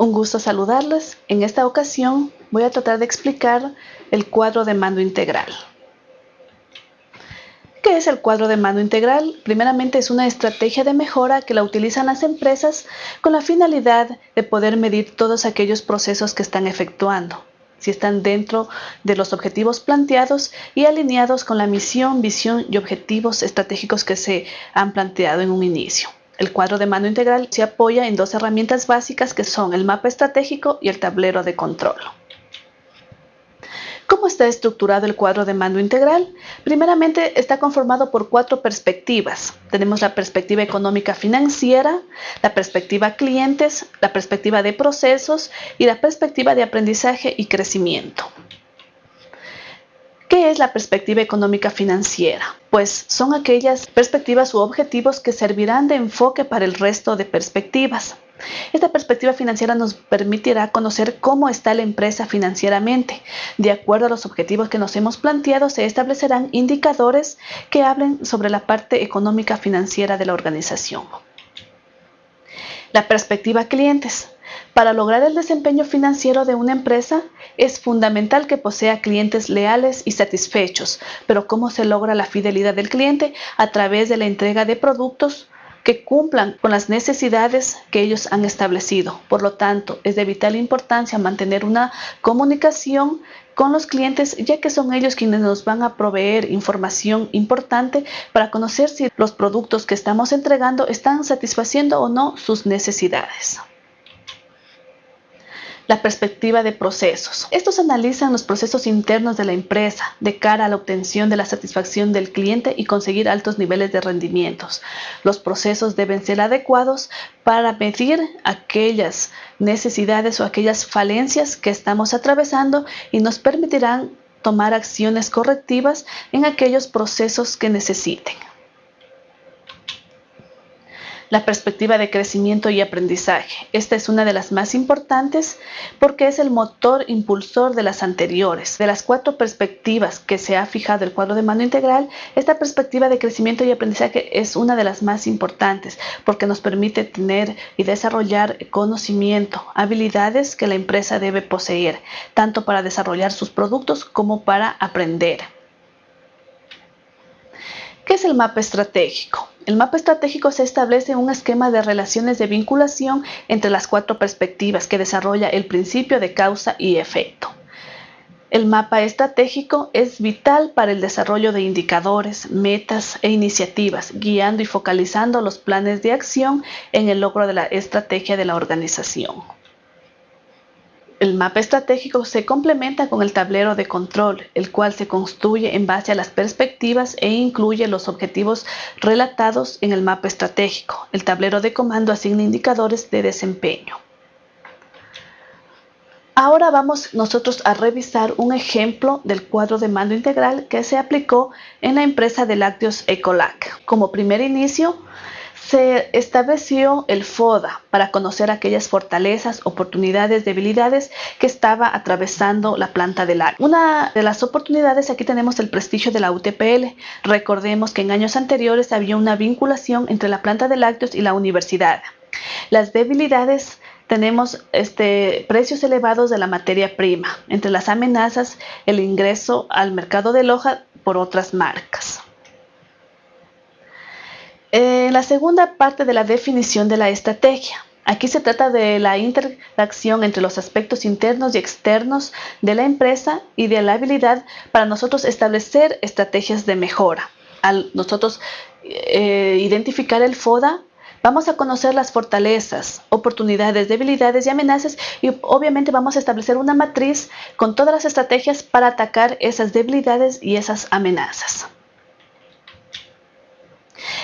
Un gusto saludarles. En esta ocasión voy a tratar de explicar el cuadro de mando integral. ¿Qué es el cuadro de mando integral? Primeramente es una estrategia de mejora que la utilizan las empresas con la finalidad de poder medir todos aquellos procesos que están efectuando, si están dentro de los objetivos planteados y alineados con la misión, visión y objetivos estratégicos que se han planteado en un inicio. El cuadro de mando integral se apoya en dos herramientas básicas que son el mapa estratégico y el tablero de control. ¿Cómo está estructurado el cuadro de mando integral? Primeramente está conformado por cuatro perspectivas. Tenemos la perspectiva económica financiera, la perspectiva clientes, la perspectiva de procesos y la perspectiva de aprendizaje y crecimiento. ¿Qué es la perspectiva económica financiera? Pues son aquellas perspectivas u objetivos que servirán de enfoque para el resto de perspectivas. Esta perspectiva financiera nos permitirá conocer cómo está la empresa financieramente. De acuerdo a los objetivos que nos hemos planteado, se establecerán indicadores que hablen sobre la parte económica financiera de la organización. La perspectiva clientes. Para lograr el desempeño financiero de una empresa es fundamental que posea clientes leales y satisfechos, pero ¿cómo se logra la fidelidad del cliente? A través de la entrega de productos que cumplan con las necesidades que ellos han establecido. Por lo tanto, es de vital importancia mantener una comunicación con los clientes, ya que son ellos quienes nos van a proveer información importante para conocer si los productos que estamos entregando están satisfaciendo o no sus necesidades la perspectiva de procesos. Estos analizan los procesos internos de la empresa de cara a la obtención de la satisfacción del cliente y conseguir altos niveles de rendimientos. Los procesos deben ser adecuados para medir aquellas necesidades o aquellas falencias que estamos atravesando y nos permitirán tomar acciones correctivas en aquellos procesos que necesiten la perspectiva de crecimiento y aprendizaje. Esta es una de las más importantes porque es el motor impulsor de las anteriores. De las cuatro perspectivas que se ha fijado el cuadro de mando integral, esta perspectiva de crecimiento y aprendizaje es una de las más importantes porque nos permite tener y desarrollar conocimiento, habilidades que la empresa debe poseer, tanto para desarrollar sus productos como para aprender. ¿Qué es el mapa estratégico? El mapa estratégico se establece un esquema de relaciones de vinculación entre las cuatro perspectivas que desarrolla el principio de causa y efecto. El mapa estratégico es vital para el desarrollo de indicadores, metas e iniciativas, guiando y focalizando los planes de acción en el logro de la estrategia de la organización. El mapa estratégico se complementa con el tablero de control, el cual se construye en base a las perspectivas e incluye los objetivos relatados en el mapa estratégico. El tablero de comando asigna indicadores de desempeño. Ahora vamos nosotros a revisar un ejemplo del cuadro de mando integral que se aplicó en la empresa de lácteos Ecolac. Como primer inicio, se estableció el FODA para conocer aquellas fortalezas, oportunidades, debilidades que estaba atravesando la planta de lácteos. Una de las oportunidades, aquí tenemos el prestigio de la UTPL. Recordemos que en años anteriores había una vinculación entre la planta de lácteos y la universidad. Las debilidades tenemos este, precios elevados de la materia prima. Entre las amenazas, el ingreso al mercado de Loja por otras marcas. En la segunda parte de la definición de la estrategia. Aquí se trata de la interacción entre los aspectos internos y externos de la empresa y de la habilidad para nosotros establecer estrategias de mejora. Al nosotros eh, identificar el FODA, vamos a conocer las fortalezas, oportunidades, debilidades y amenazas y obviamente vamos a establecer una matriz con todas las estrategias para atacar esas debilidades y esas amenazas.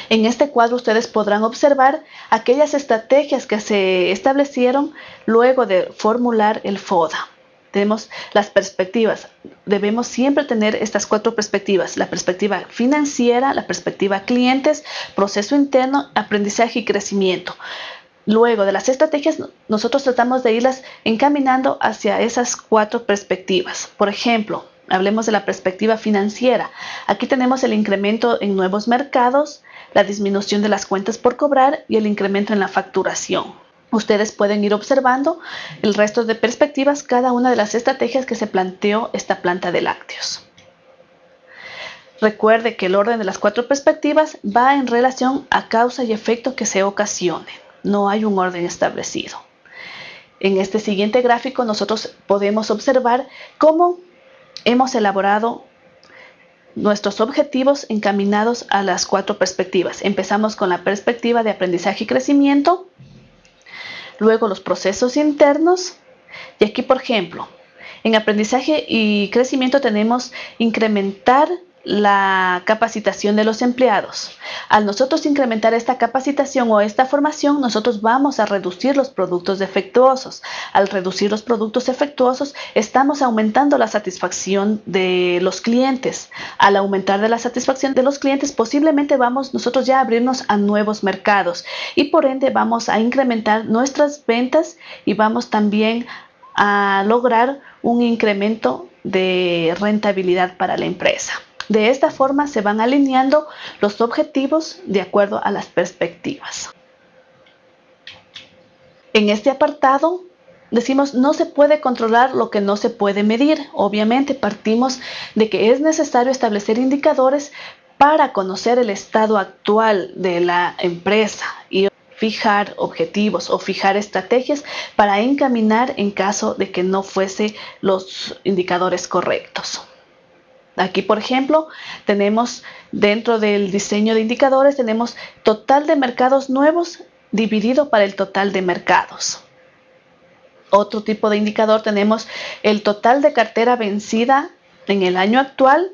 En este cuadro ustedes podrán observar aquellas estrategias que se establecieron luego de formular el FODA. Tenemos las perspectivas. Debemos siempre tener estas cuatro perspectivas. La perspectiva financiera, la perspectiva clientes, proceso interno, aprendizaje y crecimiento. Luego de las estrategias, nosotros tratamos de irlas encaminando hacia esas cuatro perspectivas. Por ejemplo, hablemos de la perspectiva financiera. Aquí tenemos el incremento en nuevos mercados, la disminución de las cuentas por cobrar y el incremento en la facturación. Ustedes pueden ir observando el resto de perspectivas, cada una de las estrategias que se planteó esta planta de lácteos. Recuerde que el orden de las cuatro perspectivas va en relación a causa y efecto que se ocasione. No hay un orden establecido. En este siguiente gráfico nosotros podemos observar cómo hemos elaborado nuestros objetivos encaminados a las cuatro perspectivas. Empezamos con la perspectiva de aprendizaje y crecimiento, luego los procesos internos, y aquí por ejemplo, en aprendizaje y crecimiento tenemos incrementar la capacitación de los empleados. Al nosotros incrementar esta capacitación o esta formación, nosotros vamos a reducir los productos defectuosos. Al reducir los productos defectuosos, estamos aumentando la satisfacción de los clientes. Al aumentar de la satisfacción de los clientes, posiblemente vamos nosotros ya a abrirnos a nuevos mercados y por ende vamos a incrementar nuestras ventas y vamos también a lograr un incremento de rentabilidad para la empresa. De esta forma se van alineando los objetivos de acuerdo a las perspectivas. En este apartado decimos no se puede controlar lo que no se puede medir. Obviamente partimos de que es necesario establecer indicadores para conocer el estado actual de la empresa y fijar objetivos o fijar estrategias para encaminar en caso de que no fuese los indicadores correctos. Aquí, por ejemplo, tenemos dentro del diseño de indicadores, tenemos total de mercados nuevos dividido para el total de mercados. Otro tipo de indicador tenemos el total de cartera vencida en el año actual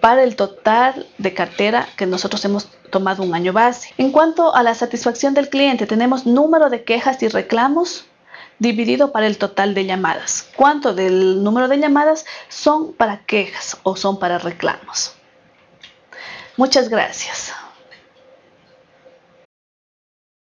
para el total de cartera que nosotros hemos tomado un año base. En cuanto a la satisfacción del cliente, tenemos número de quejas y reclamos dividido para el total de llamadas. ¿Cuánto del número de llamadas son para quejas o son para reclamos? Muchas gracias.